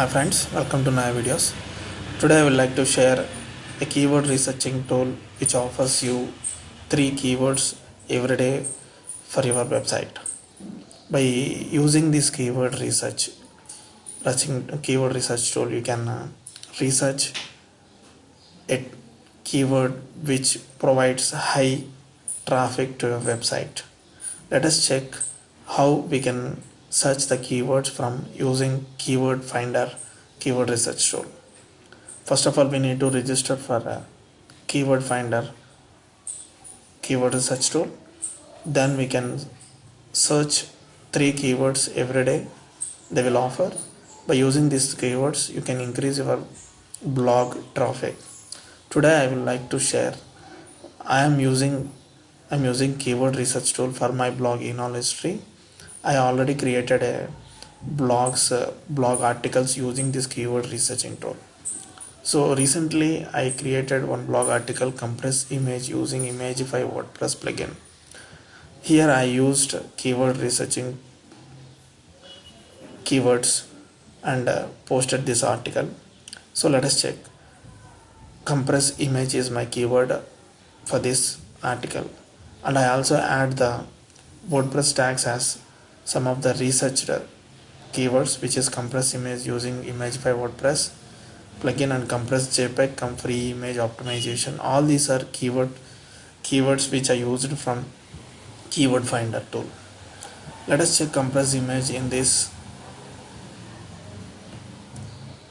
Hi friends, welcome to Naya Videos. Today I would like to share a keyword researching tool which offers you three keywords every day for your website. By using this keyword research, researching keyword research tool, you can uh, research a keyword which provides high traffic to your website. Let us check how we can search the keywords from using keyword finder keyword research tool. First of all we need to register for keyword finder keyword research tool. Then we can search three keywords every day. They will offer. By using these keywords you can increase your blog traffic. Today i would like to share i am using i'm using keyword research tool for my blog in all history I already created a blogs uh, blog articles using this keyword researching tool. So recently I created one blog article compress image using Imagify WordPress plugin. Here I used keyword researching keywords and uh, posted this article. So let us check. Compress image is my keyword for this article. And I also add the WordPress tags as some of the researched uh, keywords which is compress image using Imagify WordPress plugin and compress JPEG come free image optimization. All these are keyword keywords which are used from keyword finder tool. Let us check compress image in this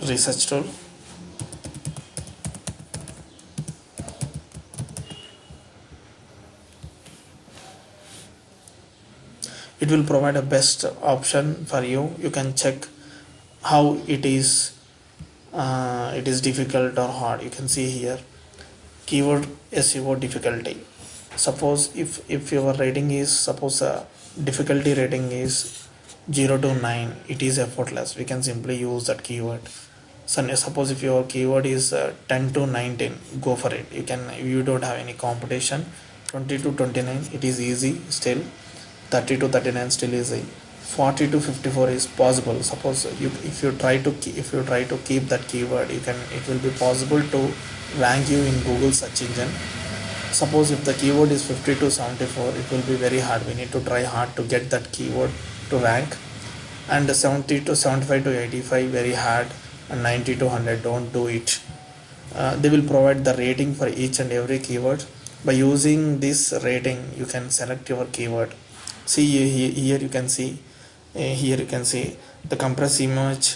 research tool it will provide a best option for you. You can check how it is uh, it is difficult or hard. You can see here keyword SEO difficulty. Suppose if if your rating is suppose a difficulty rating is 0 to 9 it is effortless. We can simply use that keyword. So suppose if your keyword is uh, 10 to 19 go for it. You can you don't have any competition. 20 to 29 it is easy still 30 to 39 still is a 40 to 54 is possible. Suppose you if you try to if you try to keep that keyword you can it will be possible to rank you in google search engine. Suppose if the keyword is 50 to 74 it will be very hard. We need to try hard to get that keyword to rank. And 70 to 75 to 85 very hard. And 90 to 100 don't do it. Uh, they will provide the rating for each and every keyword. By using this rating you can select your keyword see here, here you can see uh, here you can see the compress image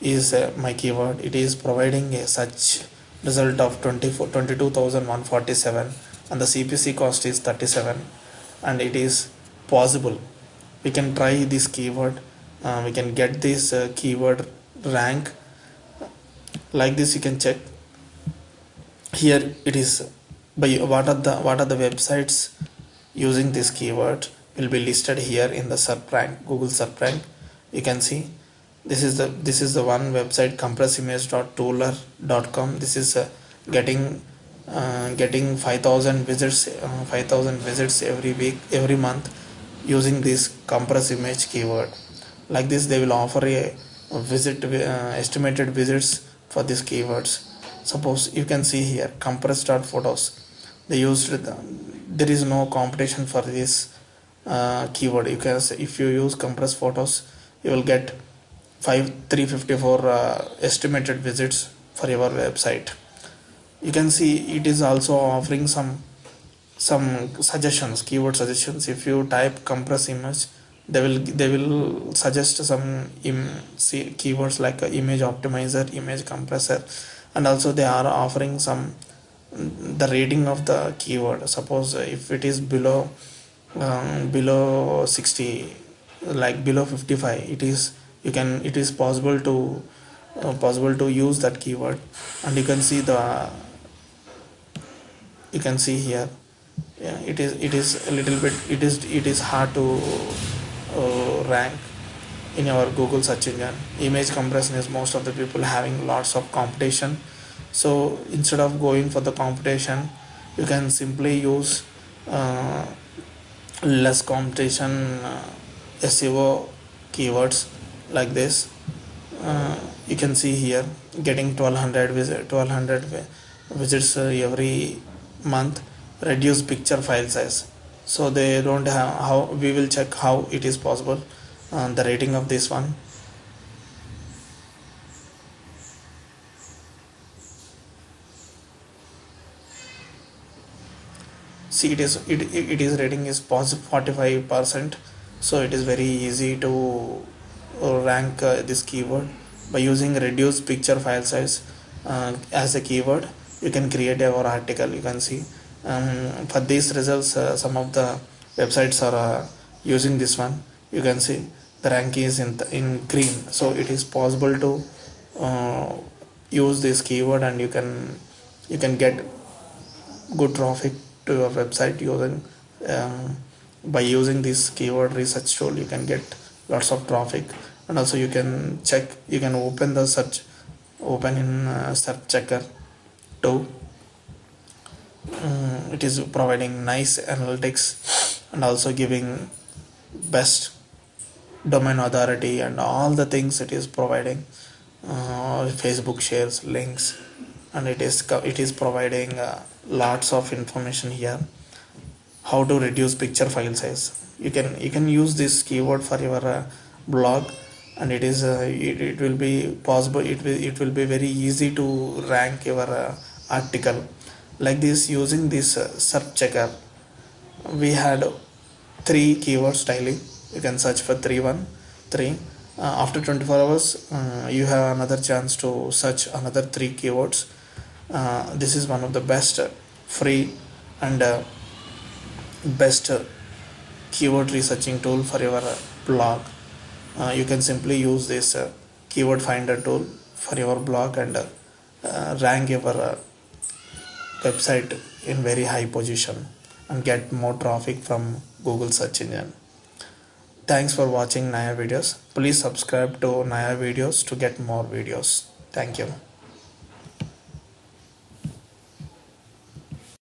is uh, my keyword. It is providing a such result of 24 22147 and the cpc cost is 37 and it is possible. We can try this keyword uh, we can get this uh, keyword rank. Like this you can check. Here it is by what are the what are the websites using this keyword will be listed here in the rank Google rank you can see this is the this is the one website compressimage.toolur.com this is uh, getting uh, getting 5000 visits uh, 5000 visits every week every month using this compress image keyword. Like this they will offer a, visit uh, estimated visits for these keywords. Suppose you can see here compress.photos they used the, there is no competition for this uh, keyword. You can say if you use compress photos you will get 5 354 uh, estimated visits for your website. You can see it is also offering some some suggestions keyword suggestions. If you type compress image they will they will suggest some keywords like image optimizer image compressor and also they are offering some the rating of the keyword. Suppose if it is below um, below 60 like below 55 it is you can it is possible to uh, possible to use that keyword. And you can see the you can see here yeah it is it is a little bit it is it is hard to uh, rank in our google search engine. Image compression is most of the people having lots of competition. So instead of going for the competition you can simply use uh, less competition uh, SEO keywords like this uh, you can see here getting 1200 visit 1200 visits uh, every month reduce picture file size. So they don't have how we will check how it is possible uh, the rating of this one see it is it, it is rating is positive 45 percent. So it is very easy to uh, rank uh, this keyword. By using reduce picture file size uh, as a keyword you can create our article. You can see um, for these results uh, some of the websites are uh, using this one. You can see the rank is in the, in green. So it is possible to uh, use this keyword and you can you can get good traffic to your website using um, by using this keyword research tool you can get lots of traffic. And also you can check you can open the search open in uh, search checker too um, it is providing nice analytics and also giving best domain authority and all the things it is providing. Uh, facebook shares links and it is it is providing uh, lots of information here. How to reduce picture file size. You can you can use this keyword for your uh, blog and it is uh, it, it will be possible it will it will be very easy to rank your uh, article. Like this using this uh, search checker we had three keywords daily you can search for three one three. Uh, after 24 hours uh, you have another chance to search another three keywords uh, this is one of the best free and best keyword researching tool for your blog. Uh, you can simply use this uh, keyword finder tool for your blog and uh, rank your uh, website in very high position and get more traffic from google search engine. Thanks for watching naya videos. Please subscribe to naya videos to get more videos. Thank you